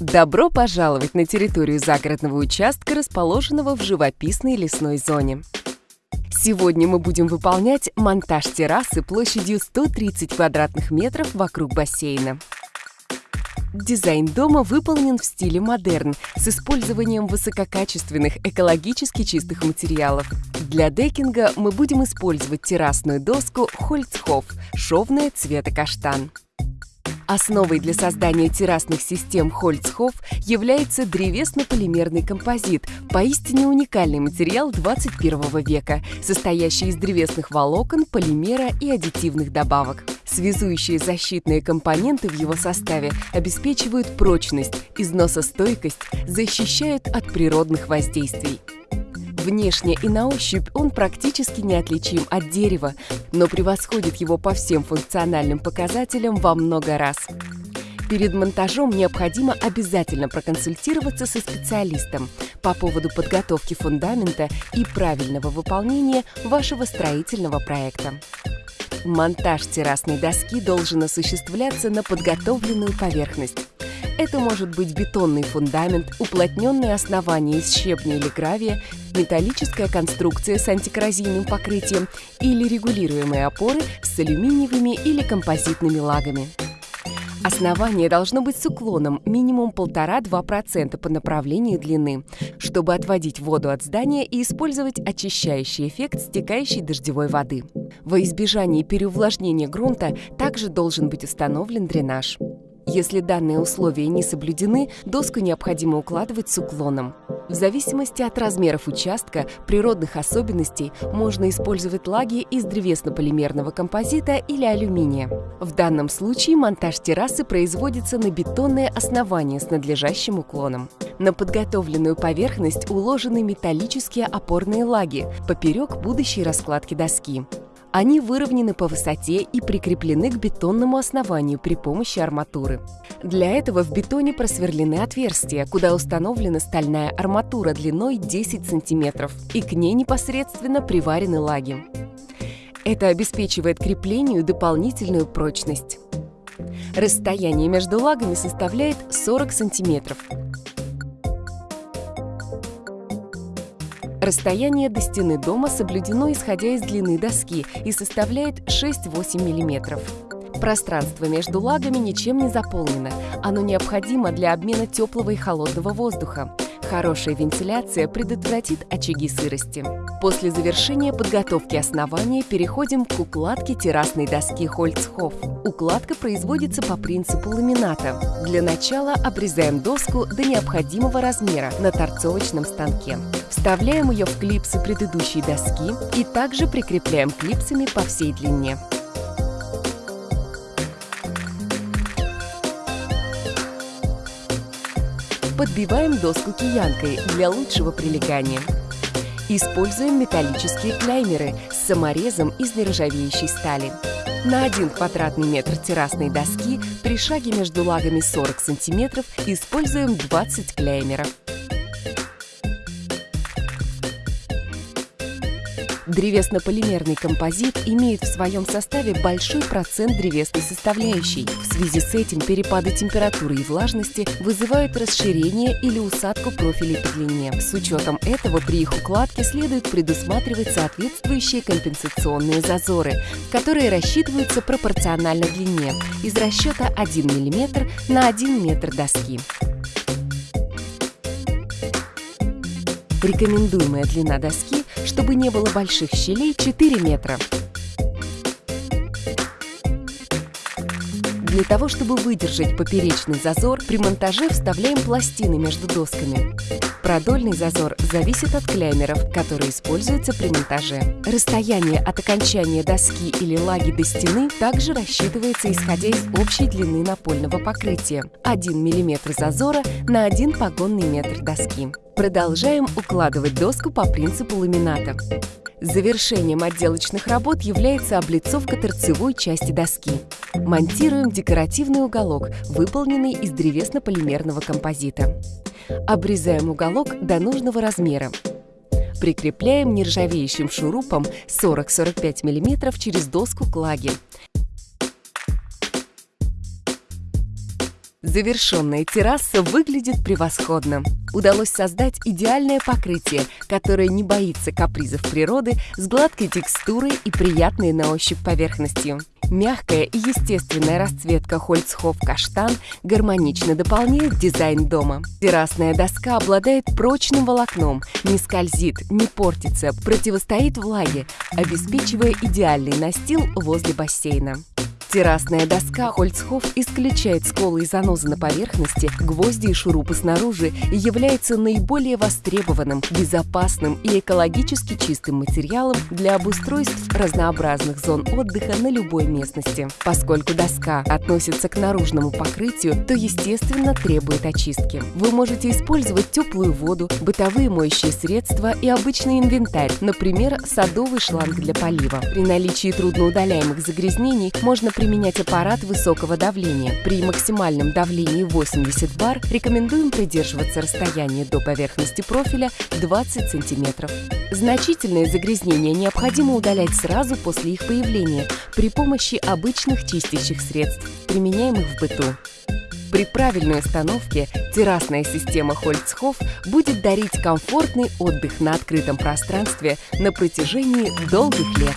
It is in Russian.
Добро пожаловать на территорию загородного участка, расположенного в живописной лесной зоне. Сегодня мы будем выполнять монтаж террасы площадью 130 квадратных метров вокруг бассейна. Дизайн дома выполнен в стиле модерн с использованием высококачественных экологически чистых материалов. Для декинга мы будем использовать террасную доску Хольцхоф шовная цвета каштан. Основой для создания террасных систем Хольцхоф является древесно-полимерный композит, поистине уникальный материал 21 века, состоящий из древесных волокон, полимера и аддитивных добавок. Связующие защитные компоненты в его составе обеспечивают прочность, износостойкость, защищают от природных воздействий. Внешне и на ощупь он практически неотличим от дерева, но превосходит его по всем функциональным показателям во много раз. Перед монтажом необходимо обязательно проконсультироваться со специалистом по поводу подготовки фундамента и правильного выполнения вашего строительного проекта. Монтаж террасной доски должен осуществляться на подготовленную поверхность. Это может быть бетонный фундамент, уплотненное основание из щебня или гравия, металлическая конструкция с антикоррозийным покрытием или регулируемые опоры с алюминиевыми или композитными лагами. Основание должно быть с уклоном минимум 1,5-2% по направлению длины, чтобы отводить воду от здания и использовать очищающий эффект стекающей дождевой воды. Во избежание переувлажнения грунта также должен быть установлен дренаж. Если данные условия не соблюдены, доску необходимо укладывать с уклоном. В зависимости от размеров участка, природных особенностей, можно использовать лаги из древесно-полимерного композита или алюминия. В данном случае монтаж террасы производится на бетонное основание с надлежащим уклоном. На подготовленную поверхность уложены металлические опорные лаги поперек будущей раскладки доски. Они выровнены по высоте и прикреплены к бетонному основанию при помощи арматуры. Для этого в бетоне просверлены отверстия, куда установлена стальная арматура длиной 10 см, и к ней непосредственно приварены лаги. Это обеспечивает креплению дополнительную прочность. Расстояние между лагами составляет 40 сантиметров. Расстояние до стены дома соблюдено исходя из длины доски и составляет 6-8 мм. Пространство между лагами ничем не заполнено. Оно необходимо для обмена теплого и холодного воздуха. Хорошая вентиляция предотвратит очаги сырости. После завершения подготовки основания переходим к укладке террасной доски Хольцхоф. Укладка производится по принципу ламината. Для начала обрезаем доску до необходимого размера на торцовочном станке. Вставляем ее в клипсы предыдущей доски и также прикрепляем клипсами по всей длине. Подбиваем доску киянкой для лучшего прилегания. Используем металлические клеймеры с саморезом из нержавеющей стали. На 1 квадратный метр террасной доски при шаге между лагами 40 см используем 20 клеймеров. Древесно-полимерный композит имеет в своем составе большой процент древесной составляющей. В связи с этим перепады температуры и влажности вызывают расширение или усадку профилей по длине. С учетом этого при их укладке следует предусматривать соответствующие компенсационные зазоры, которые рассчитываются пропорционально длине из расчета 1 мм на 1 метр доски. Рекомендуемая длина доски чтобы не было больших щелей 4 метра. Для того, чтобы выдержать поперечный зазор, при монтаже вставляем пластины между досками. Продольный зазор зависит от клеймеров, которые используются при монтаже. Расстояние от окончания доски или лаги до стены также рассчитывается исходя из общей длины напольного покрытия – 1 мм зазора на 1 погонный метр доски. Продолжаем укладывать доску по принципу ламината. Завершением отделочных работ является облицовка торцевой части доски. Монтируем декоративный уголок, выполненный из древесно-полимерного композита. Обрезаем уголок до нужного размера. Прикрепляем нержавеющим шурупом 40-45 мм через доску к лаге. Завершенная терраса выглядит превосходно. Удалось создать идеальное покрытие, которое не боится капризов природы, с гладкой текстурой и приятной на ощупь поверхностью. Мягкая и естественная расцветка Хольцхоф каштан гармонично дополняет дизайн дома. Террасная доска обладает прочным волокном, не скользит, не портится, противостоит влаге, обеспечивая идеальный настил возле бассейна. Террасная доска Хольцхоф исключает сколы и занозы на поверхности, гвозди и шурупы снаружи и является наиболее востребованным, безопасным и экологически чистым материалом для обустройств разнообразных зон отдыха на любой местности. Поскольку доска относится к наружному покрытию, то, естественно, требует очистки. Вы можете использовать теплую воду, бытовые моющие средства и обычный инвентарь, например, садовый шланг для полива. При наличии трудноудаляемых загрязнений можно применять аппарат высокого давления. При максимальном давлении 80 бар рекомендуем придерживаться расстояния до поверхности профиля 20 см. Значительные загрязнения необходимо удалять сразу после их появления при помощи обычных чистящих средств, применяемых в быту. При правильной установке террасная система Хольцхоф будет дарить комфортный отдых на открытом пространстве на протяжении долгих лет.